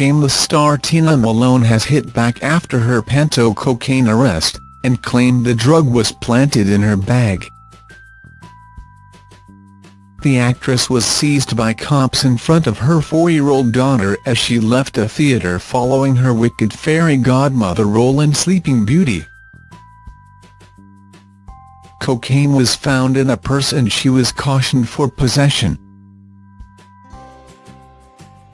Shameless star Tina Malone has hit back after her panto cocaine arrest, and claimed the drug was planted in her bag. The actress was seized by cops in front of her four-year-old daughter as she left a theatre following her Wicked fairy godmother role in Sleeping Beauty. Cocaine was found in a purse and she was cautioned for possession.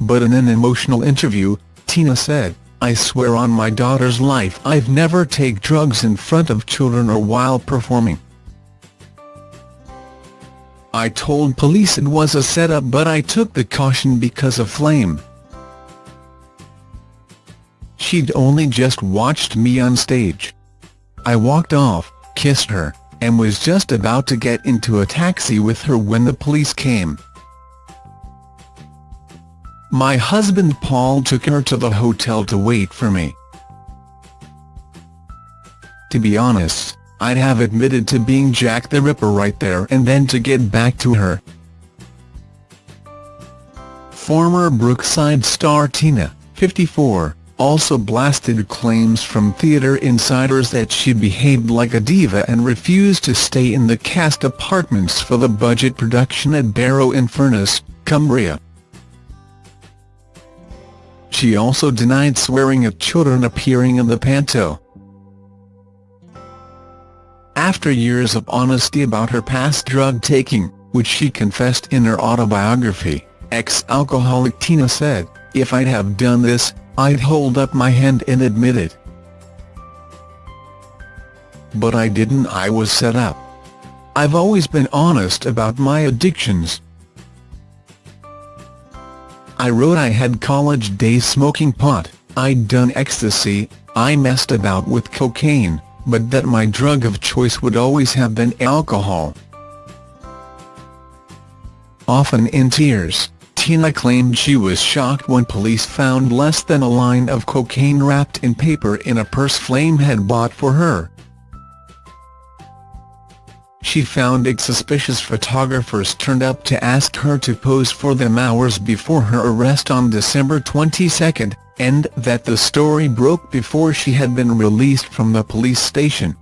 But in an emotional interview, Tina said, I swear on my daughter's life I've never take drugs in front of children or while performing. I told police it was a setup but I took the caution because of Flame. She'd only just watched me on stage. I walked off, kissed her, and was just about to get into a taxi with her when the police came. My husband Paul took her to the hotel to wait for me. To be honest, I'd have admitted to being Jack the Ripper right there and then to get back to her. Former Brookside star Tina, 54, also blasted claims from theatre insiders that she behaved like a diva and refused to stay in the cast apartments for the budget production at Barrow-in-Furness, Cumbria. She also denied swearing at children appearing in the panto. After years of honesty about her past drug-taking, which she confessed in her autobiography, ex-alcoholic Tina said, If I'd have done this, I'd hold up my hand and admit it. But I didn't I was set up. I've always been honest about my addictions. I wrote I had college days smoking pot, I'd done ecstasy, I messed about with cocaine, but that my drug of choice would always have been alcohol. Often in tears, Tina claimed she was shocked when police found less than a line of cocaine wrapped in paper in a purse Flame had bought for her. She found it suspicious photographers turned up to ask her to pose for them hours before her arrest on December 22, and that the story broke before she had been released from the police station.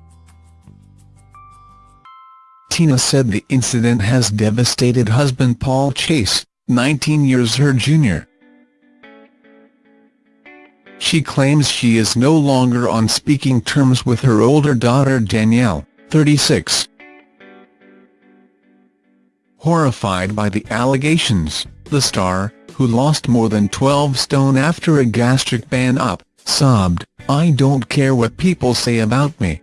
Tina said the incident has devastated husband Paul Chase, 19 years her junior. She claims she is no longer on speaking terms with her older daughter Danielle, 36. Horrified by the allegations, the star, who lost more than 12 stone after a gastric band op, sobbed, I don't care what people say about me.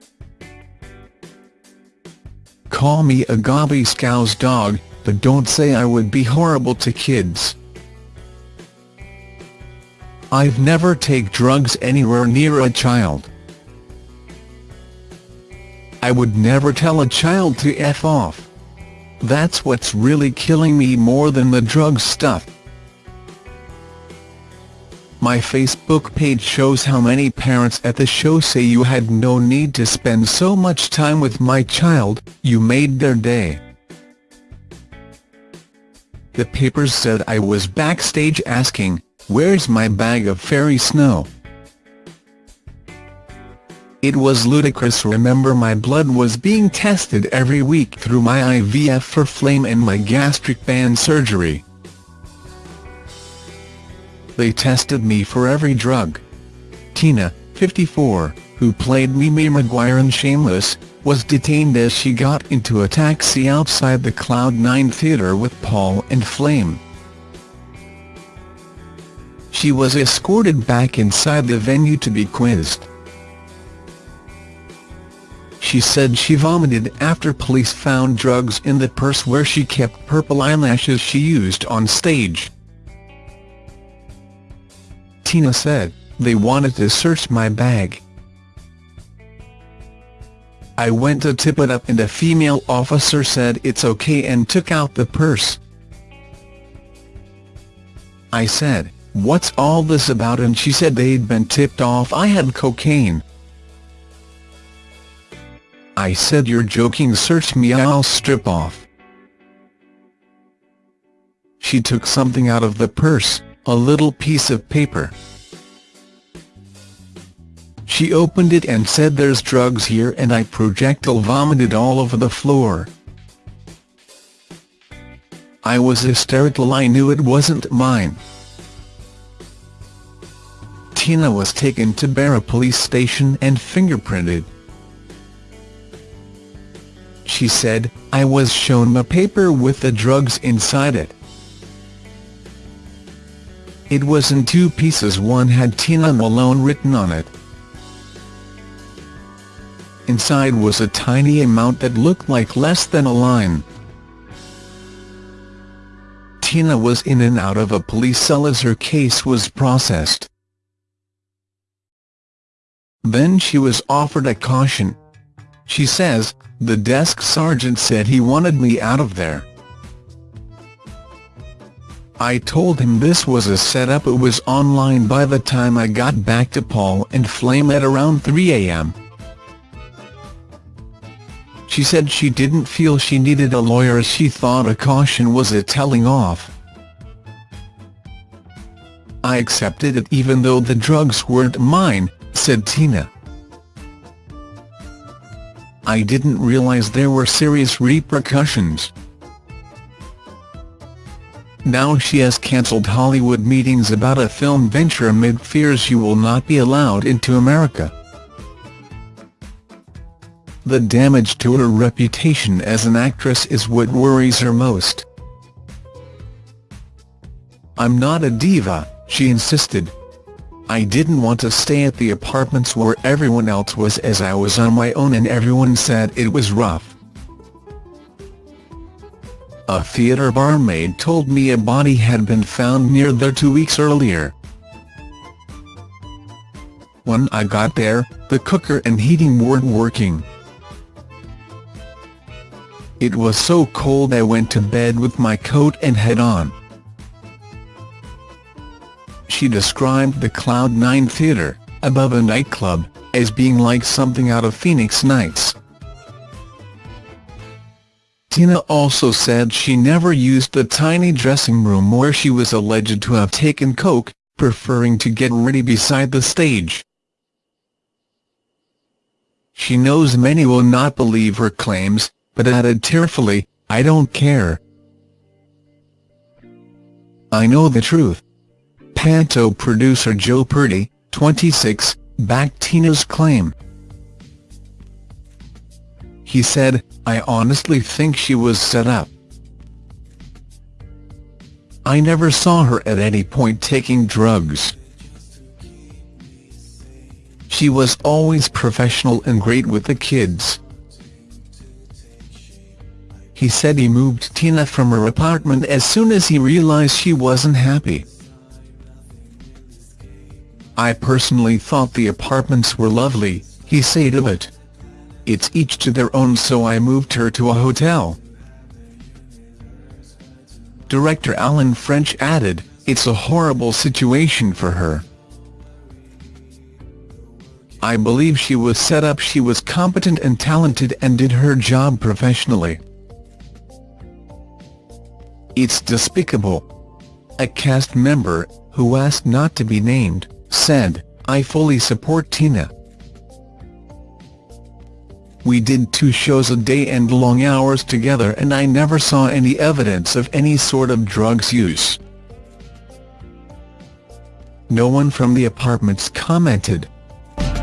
Call me a gobby scouse dog, but don't say I would be horrible to kids. I've never take drugs anywhere near a child. I would never tell a child to F off. That's what's really killing me more than the drug stuff. My Facebook page shows how many parents at the show say you had no need to spend so much time with my child, you made their day. The papers said I was backstage asking, where's my bag of fairy snow? It was ludicrous remember my blood was being tested every week through my IVF for flame and my gastric band surgery. They tested me for every drug. Tina, 54, who played Mimi Maguire in Shameless, was detained as she got into a taxi outside the Cloud9 Theatre with Paul and Flame. She was escorted back inside the venue to be quizzed. She said she vomited after police found drugs in the purse where she kept purple eyelashes she used on stage. Tina said, they wanted to search my bag. I went to tip it up and a female officer said it's okay and took out the purse. I said, what's all this about and she said they'd been tipped off I had cocaine. I said you're joking search me I'll strip off. She took something out of the purse, a little piece of paper. She opened it and said there's drugs here and I projectile vomited all over the floor. I was hysterical I knew it wasn't mine. Tina was taken to Barrow police station and fingerprinted. She said, I was shown a paper with the drugs inside it. It was in two pieces one had Tina Malone written on it. Inside was a tiny amount that looked like less than a line. Tina was in and out of a police cell as her case was processed. Then she was offered a caution. She says, the desk sergeant said he wanted me out of there. I told him this was a setup it was online by the time I got back to Paul and Flame at around 3 a.m. She said she didn't feel she needed a lawyer as she thought a caution was a telling off. I accepted it even though the drugs weren't mine, said Tina. I didn't realize there were serious repercussions. Now she has cancelled Hollywood meetings about a film venture amid fears she will not be allowed into America. The damage to her reputation as an actress is what worries her most. I'm not a diva, she insisted. I didn't want to stay at the apartments where everyone else was as I was on my own and everyone said it was rough. A theatre barmaid told me a body had been found near there two weeks earlier. When I got there, the cooker and heating weren't working. It was so cold I went to bed with my coat and head on. She described the Cloud 9 Theatre, above a nightclub, as being like something out of Phoenix Nights. Tina also said she never used the tiny dressing room where she was alleged to have taken coke, preferring to get ready beside the stage. She knows many will not believe her claims, but added tearfully, I don't care. I know the truth. Panto producer Joe Purdy, 26, backed Tina's claim. He said, I honestly think she was set up. I never saw her at any point taking drugs. She was always professional and great with the kids. He said he moved Tina from her apartment as soon as he realized she wasn't happy. I personally thought the apartments were lovely, he said of it. It's each to their own so I moved her to a hotel. Director Alan French added, it's a horrible situation for her. I believe she was set up she was competent and talented and did her job professionally. It's despicable. A cast member, who asked not to be named, said, I fully support Tina. We did two shows a day and long hours together and I never saw any evidence of any sort of drugs use. No one from the apartments commented.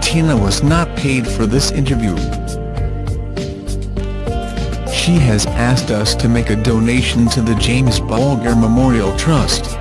Tina was not paid for this interview she has asked us to make a donation to the James Bulger Memorial Trust.